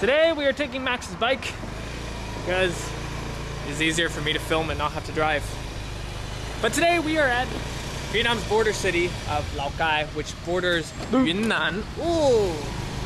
Today we are taking Max's bike because it's easier for me to film and not have to drive. But today we are at Vietnam's border city of Lao Cai, which borders Yunnan. Ooh,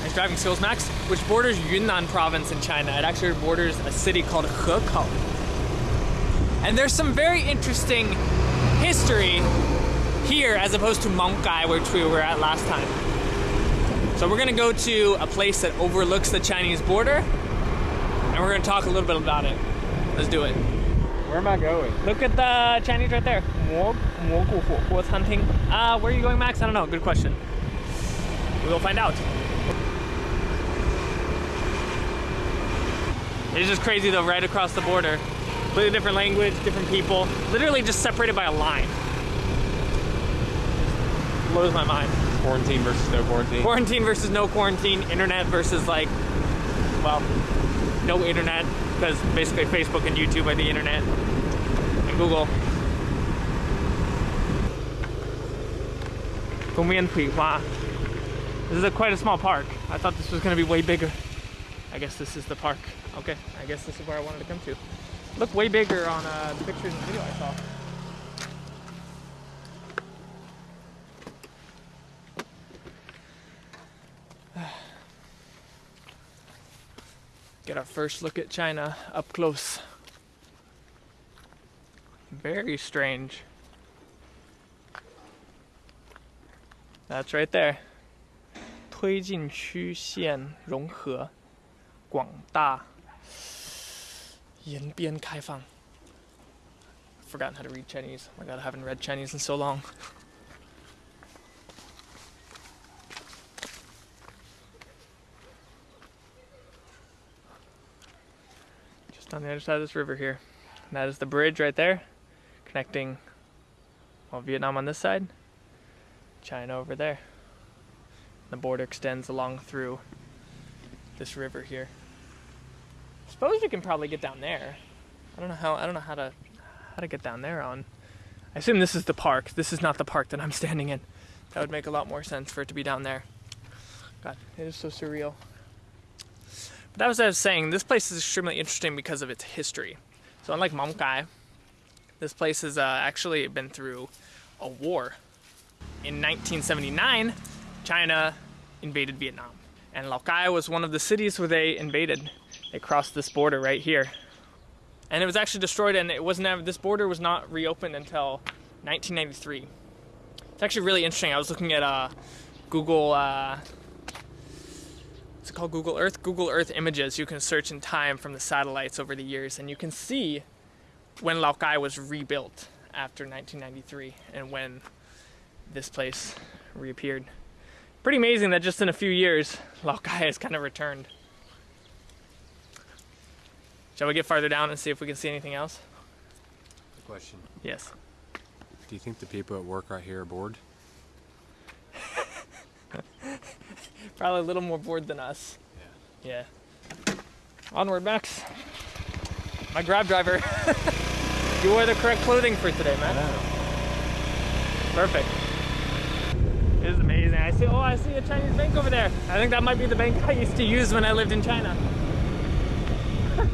nice driving skills, Max. Which borders Yunnan province in China. It actually borders a city called Hekou. And there's some very interesting history here as opposed to Mong Cai, which we were at last time. So we're gonna go to a place that overlooks the Chinese border and we're gonna talk a little bit about it. Let's do it. Where am I going? Look at the Chinese right there. Mo- Mogu Huo- Huo hunting. Uh, where are you going, Max? I don't know. Good question. We will find out. It's just crazy though, right across the border. Completely different language, different people. Literally just separated by a line. Blows my mind. Quarantine versus no quarantine. Quarantine versus no quarantine, internet versus like, well, no internet, because basically Facebook and YouTube are the internet, and Google. 公园葵花. This is a, quite a small park. I thought this was going to be way bigger. I guess this is the park. Okay, I guess this is where I wanted to come to. Look way bigger on uh, the pictures and video I saw. Get our first look at China up close. Very strange. That's right there. 推进区县融合广大延边开放 Forgotten how to read Chinese. Oh my god, I haven't read Chinese in so long. on the other side of this river here. And that is the bridge right there, connecting well, Vietnam on this side, China over there. The border extends along through this river here. I suppose we can probably get down there. I don't know how I don't know how to how to get down there on. I assume this is the park. This is not the park that I'm standing in. That would make a lot more sense for it to be down there. God, it is so surreal. But that was what I was saying. This place is extremely interesting because of its history. So unlike Gai, this place has uh, actually been through a war. In 1979, China invaded Vietnam, and Lao Cai was one of the cities where they invaded. They crossed this border right here, and it was actually destroyed. And it wasn't this border was not reopened until 1993. It's actually really interesting. I was looking at uh, Google. Uh, what's called? Google Earth. Google Earth images. You can search in time from the satellites over the years, and you can see when Lao Cai was rebuilt after 1993, and when this place reappeared. Pretty amazing that just in a few years, Lao Cai has kind of returned. Shall we get farther down and see if we can see anything else? Question. Yes. Do you think the people at work right here are bored? Probably a little more bored than us. Yeah. Onward, Max. My grab driver. you wore the correct clothing for today, man. Perfect. It is amazing. I see. Oh, I see a Chinese bank over there. I think that might be the bank I used to use when I lived in China.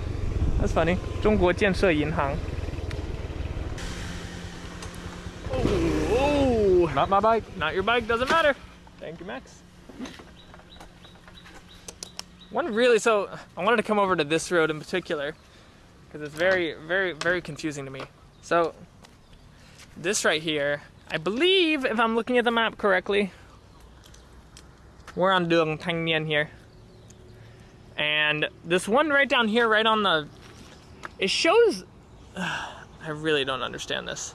That's funny. 中国建设银行. Oh, Not my bike. not your bike. Doesn't matter. Thank you, Max. One really so I wanted to come over to this road in particular because it's very, very, very confusing to me. So this right here, I believe, if I'm looking at the map correctly, we're on Đường Thanh Niên here, and this one right down here, right on the, it shows. I really don't understand this.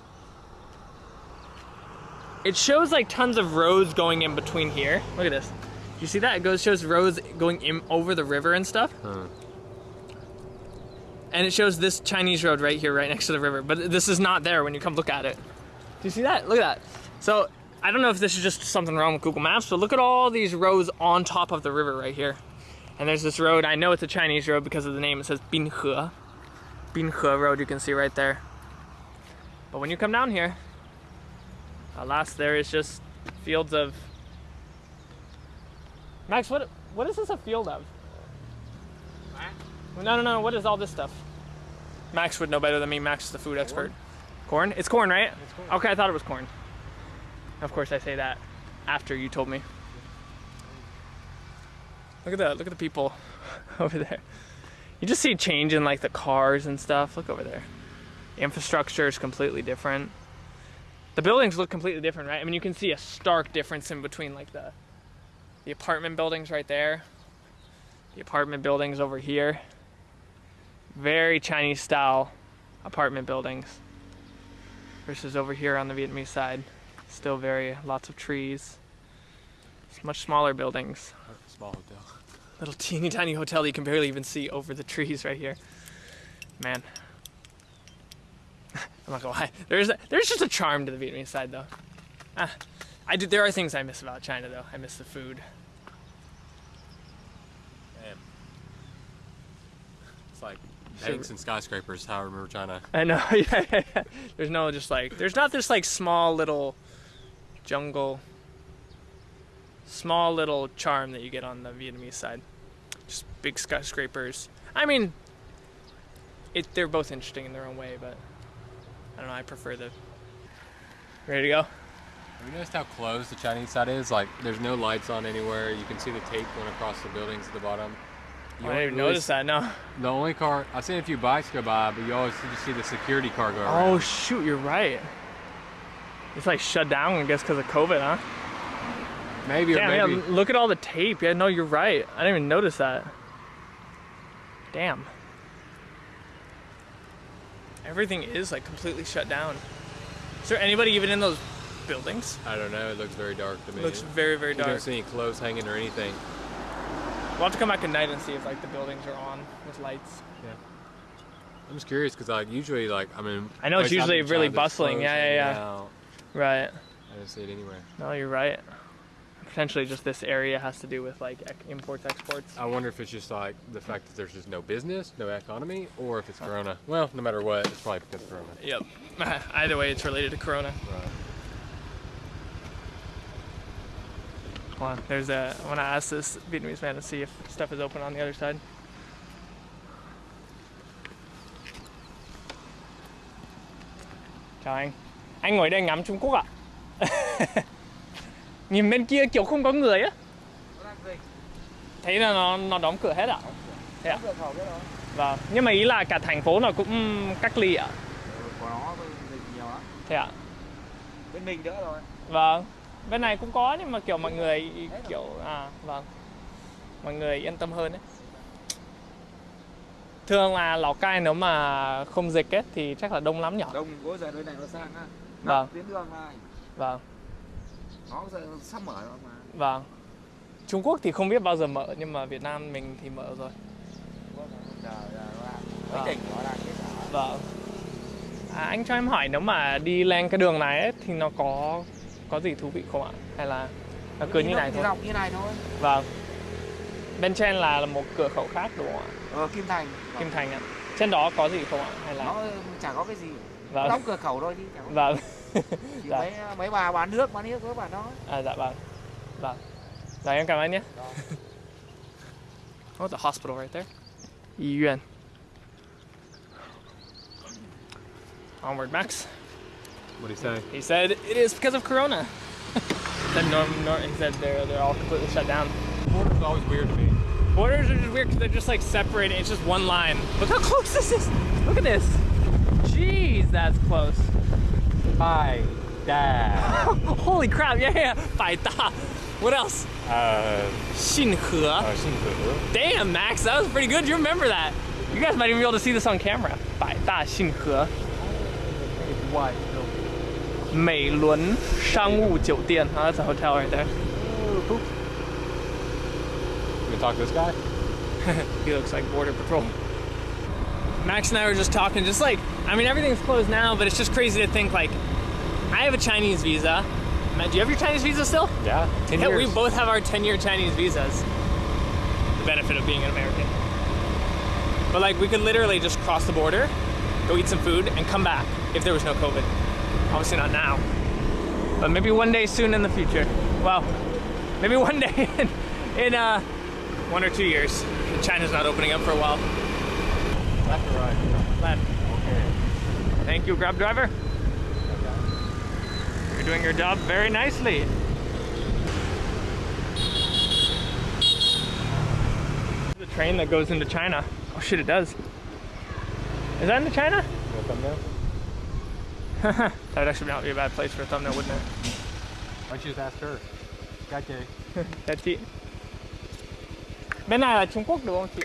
It shows like tons of roads going in between here. Look at this. You see that? It goes shows roads going in over the river and stuff. Huh. And it shows this Chinese road right here, right next to the river. But this is not there when you come look at it. Do you see that? Look at that. So I don't know if this is just something wrong with Google Maps, but look at all these roads on top of the river right here. And there's this road. I know it's a Chinese road because of the name. It says Binhe. Binhe Road. You can see right there. But when you come down here, alas, there is just fields of. Max, what what is this a field of? No, no, no. What is all this stuff? Max would know better than me. Max is the food expert. Corn? It's corn, right? It's corn. Okay, I thought it was corn. Of course, I say that after you told me. Look at that. Look at the people over there. You just see change in like the cars and stuff. Look over there. The infrastructure is completely different. The buildings look completely different, right? I mean, you can see a stark difference in between like the the apartment buildings right there, the apartment buildings over here. Very Chinese style apartment buildings versus over here on the Vietnamese side. Still very lots of trees. It's much smaller buildings. Small hotel. Little teeny tiny hotel you can barely even see over the trees right here. Man. I'm not gonna lie. There's a, there's just a charm to the Vietnamese side though. Ah, I do. There are things I miss about China though. I miss the food. Man. It's like banks and skyscrapers. How I remember China. I know. Yeah. There's no just like there's not this like small little jungle, small little charm that you get on the Vietnamese side. Just big skyscrapers. I mean, it they're both interesting in their own way, but I don't know. I prefer the. Ready to go? Have you noticed how closed the Chinese side is? Like, there's no lights on anywhere. You can see the tape going across the buildings at the bottom. You I didn't even notice that. No. The only car I've seen a few bikes go by, but you always just see the security car go around. Oh shoot! You're right. It's like shut down, I guess, because of COVID, huh? maybe or Damn, maybe. yeah, look at all the tape. Yeah, no, you're right. I didn't even notice that. Damn. Everything is like completely shut down. Is there anybody even in those buildings? I don't know. It looks very dark to me. It looks very, very dark. you don't see any clothes hanging or anything. We'll have to come back at night and see if like the buildings are on with lights. Yeah. I'm just curious because like usually like I mean I know it's usually really bustling. Yeah, yeah, yeah. out. Right. I don't see it anywhere. No, you're right. Potentially just this area has to do with like imports, exports. I wonder if it's just like the fact that there's just no business, no economy, or if it's Corona. Well, no matter what, it's probably because of Corona. Yep. Either way, it's related to Corona. Right. Hold on. There's a. I want to ask this Vietnamese man to see if stuff is open on the other side. Chào anh. Anh ngồi đây ngắm Trung Quốc ạ? Nhìn bên kia kiểu không có người á. Thấy là nó nó đóng cửa hết ạ? Thế ạ? Vâng. Nhưng mà ý là cả thành phố nó cũng cách ly ạ? của nó dịch nhiều lắm Thế ạ? bên mình đỡ rồi Vâng. Bên này cũng có nhưng mà kiểu mọi người kiểu à vâng. Mọi người yên tâm hơn đấy. Thường là Lào Cai nếu mà không dịch ấy thì chắc là đông lắm nhỉ? đông bữa giờ nơi này nó sang á Vâng. Tuyến đường này Vâng. nó giờ sắp mở rồi mà Vâng. Trung Quốc thì không biết bao giờ mở nhưng mà Việt Nam mình thì mở rồi. Có Vâng. Vâng. À, anh cho em hỏi nếu mà đi lên cái đường này ấy, thì nó có có gì thú vị không ạ? Hay là nó cứ như này thôi? dọc như này thôi Vâng. Bên trên là một cửa khẩu khác đúng không ạ? ờ kim thành Kim Thành ạ. Trên đó có gì không ạ? Hay là nó chả có cái gì Vâng. đóng cửa khẩu thôi đi chả có Vâng. chỉ dạ. mấy mấy bà bán nước bán nước với bà đó À dạ vâng. Vâng. Rồi em cảm ơn nhé. Oh, the hospital right there. 医院. Onward, Max. What did he say? He said it is because of Corona. said Norm, Norm, he said they're, they're all completely shut down. Borders are always weird to me. Borders are just weird because they're just like separated. It's just one line. Look how close this is. Look at this. Jeez, that's close. Bye. Dad. Holy crap, yeah, yeah. Bai Da. What else? Uh, Xinhe. Uh, Xinhe. Damn, Max, that was pretty good. You remember that. You guys might even be able to see this on camera. Bai Da Xinhe. Why? 美伦商务酒店. Oh, that's a hotel right there. You gonna talk to this guy? He looks like Border Patrol. Max and I were just talking, just like, I mean, everything's closed now, but it's just crazy to think, like, I have a Chinese visa. Matt, do you have your Chinese visa still? Yeah. Ten Yeah, we years. both have our 10 year Chinese visas. The benefit of being an American. But, like, we could literally just cross the border, go eat some food, and come back if there was no COVID. Obviously, not now. But maybe one day soon in the future. Well, maybe one day in, in uh, one or two years. China's not opening up for a while. Left or right? Left. Okay. Thank you, Grab driver. You're doing your job very nicely. The train that goes into China. Oh shit, it does. Is that into China? Thumbnail? that would actually not be a bad place for a thumbnail, wouldn't it? Why don't you just ask her? Got you. Chào chị. Bên này là Trung Quốc đúng không chị?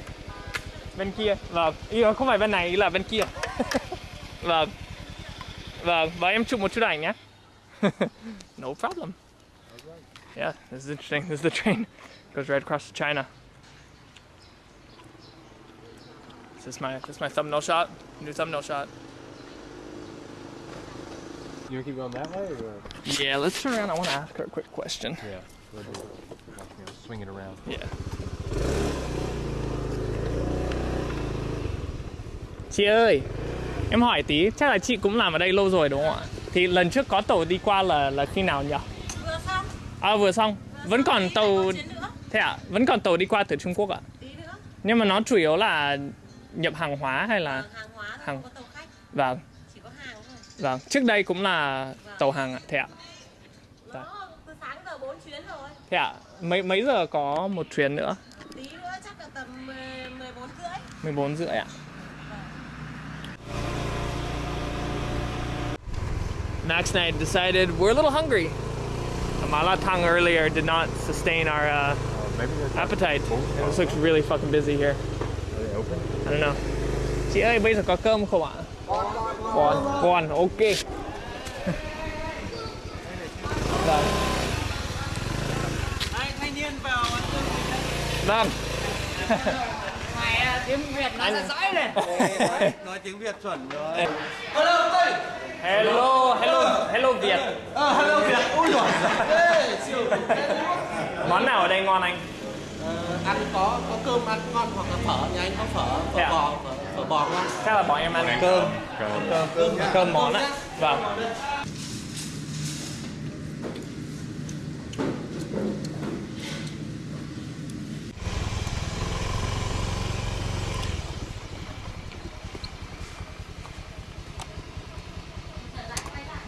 Bên kia. Vâng. Ý không phải bên này, ý là bên kia. vâng. Vâng, và em chụp một chút ảnh nhé. no problem. Yeah, this is interesting. This is the train. Goes right across to China. This is my this is my thumbnail shot. New thumbnail shot. You want to keep going that way or? Yeah, let's turn around. I want to ask her a quick question. Yeah. We'll do it. Watch me, I'll swing it around. Yeah. Chị ơi, em hỏi tí, chắc là chị cũng làm ở đây lâu rồi đúng không ạ? Thì lần trước có tàu đi qua là là khi nào nhỉ? Vừa xong, À vừa xong, vẫn còn tàu thế ạ? Vẫn còn tàu đi qua từ Trung Quốc ạ? tí nữa. Nhưng mà nó chủ yếu là nhập hàng hóa hay là Ờ, hàng hóa hàng- có tàu khách, vâng, vâng. Trước đây cũng là tàu hàng ạ, thế ạ? Dạ. Từ sáng giờ 4 chuyến rồi. Thế ạ? Mấy mấy giờ có một chuyến nữa? Tí nữa chắc là tầm 10, 14 rưỡi. 14 rưỡi ạ. Max and I decided we're a little hungry. The mala tang earlier did not sustain our uh, appetite. This looks really fucking busy here. Are they open? I don't know. Chị ơi, bây giờ có cơm không ạ? Còn, còn, ok. Vâng. thanh niên vào ăn cơm Vâng. mày tiếng Việt nó sẽ dõi này nói tiếng Việt chuẩn rồi hello tôi Hello, hello, hello Việt. ờ hello Việt ui siêu Món nào ở đây ngon anh? Ờ, ăn có có cơm ăn ngon hoặc là phở nhà anh có phở phở à? bò phở, phở bò ngon Chắc là bọn em ăn Cơm. cơm. Cơm, cơm món á. Vâng.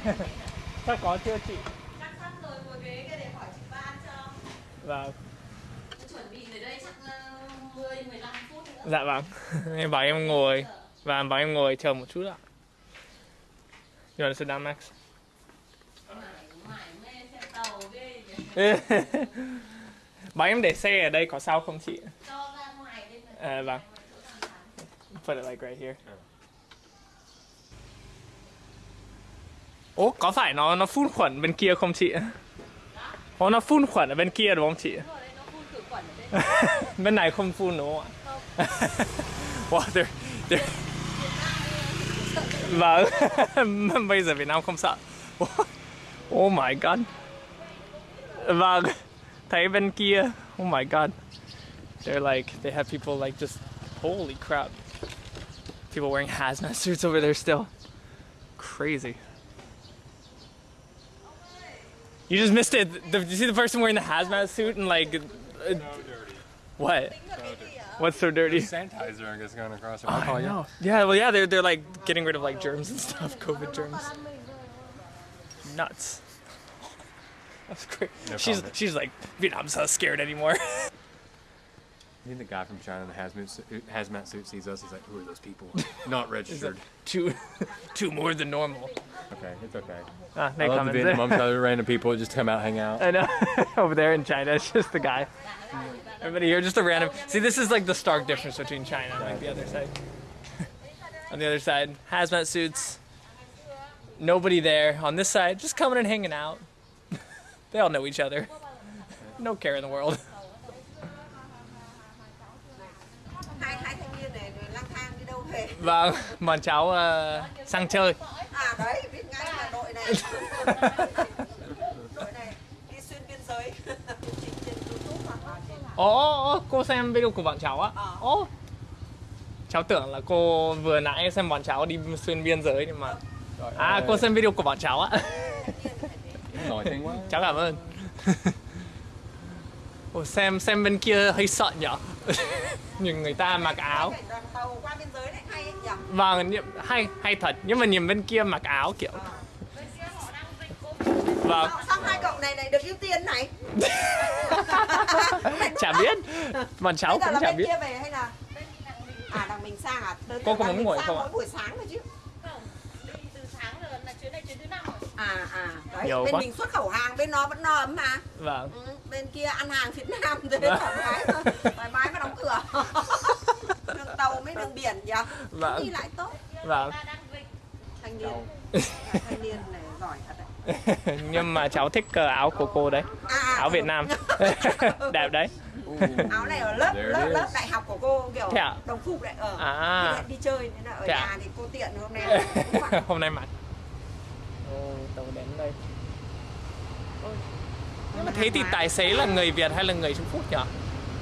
Chắc có chưa chị? Chắc sắp rồi, ngồi ghế kia để hỏi chị ba ăn cho. Vâng. Chuẩn bị ở đây chắc ờ, 10, 15 phút nữa. Dạ vâng. em bảo em ngồi và bảo em ngồi chờ một chút ạ. You want to sit down, Max? Bảo em để xe ở đây có sao không chị? À, vâng. Put it like right here. Ố, có phải nó nó phun khuẩn bên kia không chị? Ồ, nó phun khuẩn ở bên kia đúng không chị? Bên này không phun đúng không ạ? wow, they're, they're... Vâng, bây giờ Việt Nam không sợ. Oh my god. Vâng, thấy bên kia. Oh my god. They're like, they have people like just, holy crap. People wearing hazmat suits over there still. Crazy. You just missed it. The, did you see the person wearing the hazmat suit and like, uh, what? What's so dirty? Sanitizer, I guess, going across. Or I know. Yeah, well, yeah, they're they're like getting rid of like germs and stuff, COVID germs. Nuts. That's great. No she's she's like Vietnam's not scared anymore. I think the guy from China in the hazmat suit, hazmat suit sees us. He's like, "Who are those people? Not registered." two, two more than normal. okay, it's okay. Ah, I they love the Vietnam other random people just come out, hang out. I know. Over there in China, it's just the guy. Everybody here, just a random. See, this is like the stark difference between China and like the other side. On the other side, hazmat suits. Nobody there. On this side, just coming and hanging out. they all know each other. No care in the world. hai hai thanh niên này lang thang đi đâu về Vâng, bọn cháu sang chơi. Ồ, ồ, cô xem video của bọn cháu á? Ồ. Cháu tưởng là cô vừa nãy xem bọn cháu đi xuyên biên giới nhưng mà À, cô xem video của bọn cháu á. Nổi tiếng quá. cháu cảm ơn. Ồ, xem xem bên kia hơi sợ nhở nhìn người ta mặc áo Cảnh đoàn tàu qua biên giới này hay nhỉ? vâng hay hay thật nhưng mà nhìn bên kia mặc áo kiểu bên kia họ đang dịch covid vâng Sao, sao hai cậu này này được ưu tiên này? chả biết bọn cháu cũng là chả bên biết kia về hay là bên đằng mình à đằng mình sang à? Tới Cô có muốn ngồi không ạ? mỗi buổi sáng thôi chứ. không đi từ sáng rồi là chuyến này chuyến thứ năm rồi À à đấy Nhiều bên quá. mình xuất khẩu hàng bên nó vẫn no ấm mà. vâng Ừ, bên kia ăn hàng Việt Nam thế Vâng. thoải mái thôi. thoải mái và đóng cửa. đường tàu mấy đường biển nhỉ? Vâng. Đi lại tốt. vâng ta đang dịch Thanh niên. Thanh niên này giỏi thật đấy. nhưng mà cháu thích ờ, áo của cô đấy. À, à, áo Việt ừ. Nam. Đẹp đấy. Áo này ở lớp lớp lớp đại học của cô kiểu Thế ạ? đồng phục đấy ở À. đi chơi nên là ở Thế nhà thì cô tiện hôm nay. Hôm nay mặc. Ồ, tàu đến đây. Ôi. nhưng mà thế thì tài xế là người Việt hay là người Trung Quốc nhỉ?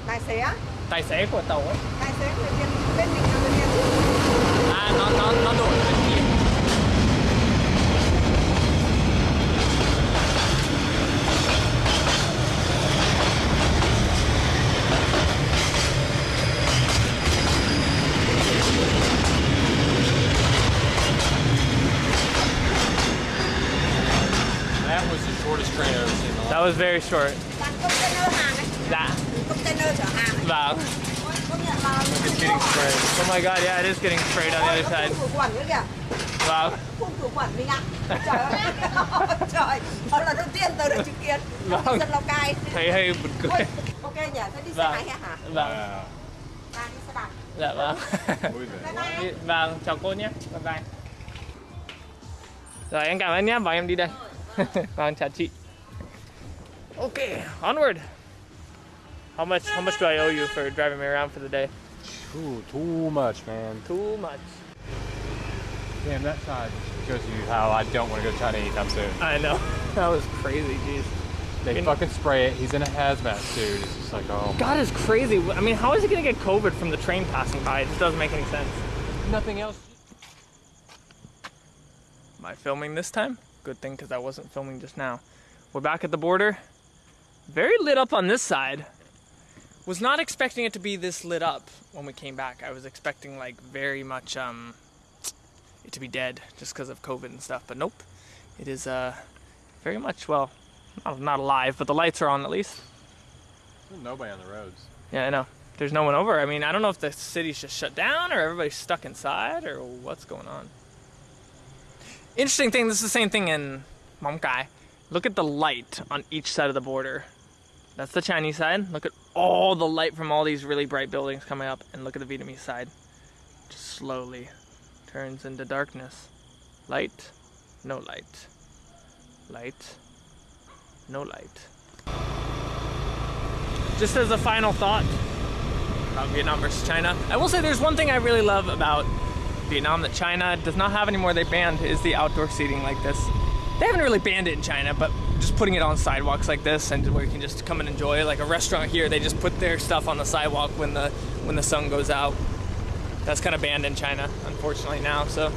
Tài xế á? Tài xế của tàu ấy. Tài xế người Việt bên mình là người Việt à nó nó nó đổi bên kia That was the shortest train I've ever seen in my life. that was very short. Toàn container hàng ấy. Dạ. Container chở hàng ấy. Vâng. It's getting oh my god yeah it is getting straight on the other side. Vâng. Phun khử khuẩn mình ạ. Trời ơi. Trời. Đó là đầu tiên tôi được chứng kiến. Vâng. dân Lào Cai thấy hơi buồn cười. Ôi, ok nhỉ thế đi xe Vâng. máy hả? Vâng. Wow. ta đi xe đạp. Dạ vâng. Vâng chào cô nhé. Bye bye. Rồi em cảm ơn nhé. Bảo em đi đây. Vâng chào chị okay onward how much how much do I owe you for driving me around for the day Ooh, too much, man. too much Damn, that side shows you how I don't want to go to China anytime soon. I know that was crazy jeez They In- fucking spray it. He's in a hazmat suit. It's just like, oh, God is crazy I mean how is he gonna get COVID from the train passing by it just doesn't make any sense nothing else. Am I filming this time? Good thing because I wasn't filming just now. We're back at the border. Very lit up on this side. Was not expecting it to be this lit up when we came back. I was expecting like very much um it to be dead just because of COVID and stuff, but nope. It is uh very much well not, not alive, but the lights are on at least. There's nobody on the roads. Yeah, I know. There's no one over. I mean, I don't know if the city's just shut down or everybody's stuck inside or what's going on. Interesting thing, this is the same thing in Mong Cai. Look at the light on each side of the border. That's the Chinese side. Look at all the light from all these really bright buildings coming up, and look at the Vietnamese side. Just slowly turns into darkness. Light, no light. Light, no light. Just as a final thought about Vietnam versus China, I will say there's one thing I really love about Vietnam that China does not have anymore. They banned is the outdoor seating like this. They haven't really banned it in China, but just putting it on sidewalks like this and where you can just come and enjoy. Like a restaurant here, they just put their stuff on the sidewalk when the when the sun goes out. That's kind of banned in China, unfortunately now. So,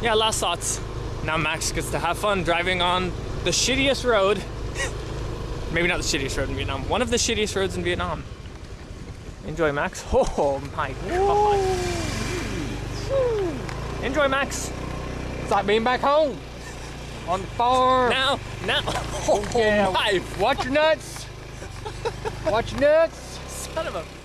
yeah, last thoughts. Now Max gets to have fun driving on the shittiest road Maybe not the shittiest road in Vietnam. One of the shittiest roads in Vietnam. Enjoy, Max. Oh my god. Enjoy, Max. It's like being back home on the farm. Now, now. Oh Yeah. my. Watch your nuts. Watch your nuts. Son of a